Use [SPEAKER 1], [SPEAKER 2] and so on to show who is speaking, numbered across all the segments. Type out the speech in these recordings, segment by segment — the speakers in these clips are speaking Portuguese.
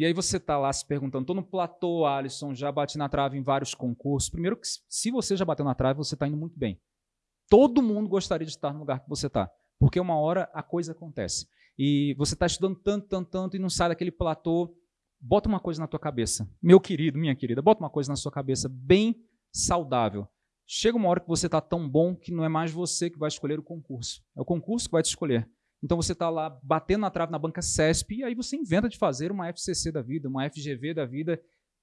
[SPEAKER 1] E aí você está lá se perguntando, estou no platô, Alisson, já bati na trave em vários concursos. Primeiro, que se você já bateu na trave, você está indo muito bem. Todo mundo gostaria de estar no lugar que você está, porque uma hora a coisa acontece. E você está estudando tanto, tanto, tanto e não sai daquele platô. Bota uma coisa na tua cabeça. Meu querido, minha querida, bota uma coisa na sua cabeça bem saudável. Chega uma hora que você está tão bom que não é mais você que vai escolher o concurso. É o concurso que vai te escolher. Então você está lá batendo na trave na banca CESP e aí você inventa de fazer uma FCC da vida, uma FGV da vida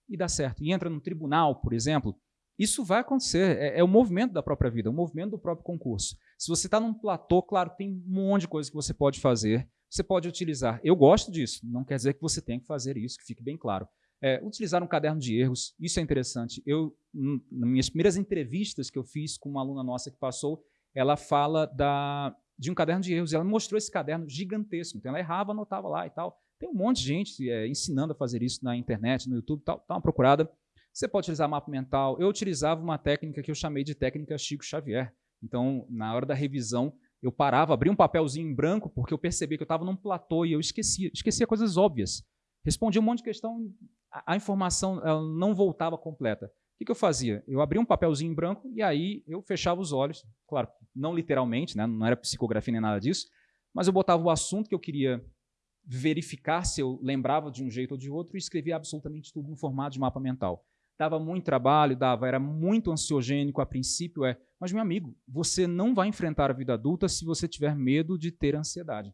[SPEAKER 1] e dá certo. E entra no tribunal, por exemplo. Isso vai acontecer, é, é o movimento da própria vida, é o movimento do próprio concurso. Se você está num platô, claro, tem um monte de coisa que você pode fazer, você pode utilizar. Eu gosto disso, não quer dizer que você tenha que fazer isso, que fique bem claro. É, utilizar um caderno de erros, isso é interessante. Eu, nas minhas primeiras entrevistas que eu fiz com uma aluna nossa que passou, ela fala da, de um caderno de erros. Ela mostrou esse caderno gigantesco. Então ela errava, anotava lá e tal. Tem um monte de gente é, ensinando a fazer isso na internet, no YouTube, tal, dá uma procurada. Você pode utilizar mapa mental. Eu utilizava uma técnica que eu chamei de técnica Chico Xavier. Então, na hora da revisão, eu parava, abria um papelzinho em branco, porque eu percebi que eu estava num platô e eu esquecia, esquecia coisas óbvias. Respondia um monte de questão, a, a informação não voltava completa. O que, que eu fazia? Eu abria um papelzinho em branco e aí eu fechava os olhos, claro, não literalmente, né, não era psicografia nem nada disso, mas eu botava o assunto que eu queria verificar se eu lembrava de um jeito ou de outro e escrevia absolutamente tudo no formato de mapa mental. Dava muito trabalho, dava, era muito ansiogênico a princípio, é, mas meu amigo, você não vai enfrentar a vida adulta se você tiver medo de ter ansiedade.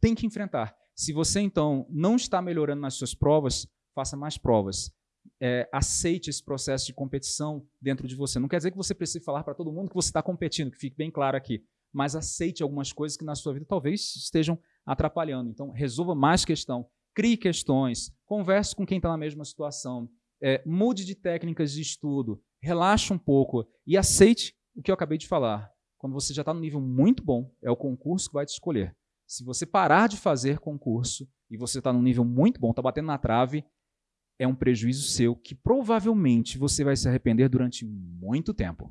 [SPEAKER 1] Tem que enfrentar. Se você então não está melhorando nas suas provas, faça mais provas é, aceite esse processo de competição dentro de você. Não quer dizer que você precise falar para todo mundo que você está competindo, que fique bem claro aqui, mas aceite algumas coisas que na sua vida talvez estejam atrapalhando. Então, resolva mais questão, crie questões, converse com quem está na mesma situação, é, mude de técnicas de estudo, relaxe um pouco e aceite o que eu acabei de falar. Quando você já está no nível muito bom, é o concurso que vai te escolher. Se você parar de fazer concurso e você está num nível muito bom, está batendo na trave, é um prejuízo seu que provavelmente você vai se arrepender durante muito tempo.